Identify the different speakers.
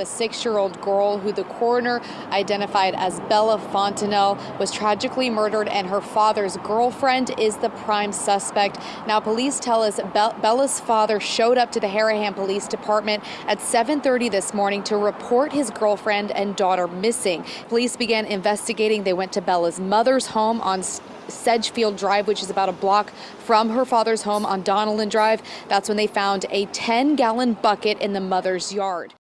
Speaker 1: The six-year-old girl who the coroner identified as Bella Fontenelle was tragically murdered and her father's girlfriend is the prime suspect. Now police tell us Be Bella's father showed up to the Harahan Police Department at 7.30 this morning to report his girlfriend and daughter missing. Police began investigating. They went to Bella's mother's home on Sedgefield Drive, which is about a block from her father's home on Donelon Drive. That's when they found a 10 gallon bucket in the mother's yard.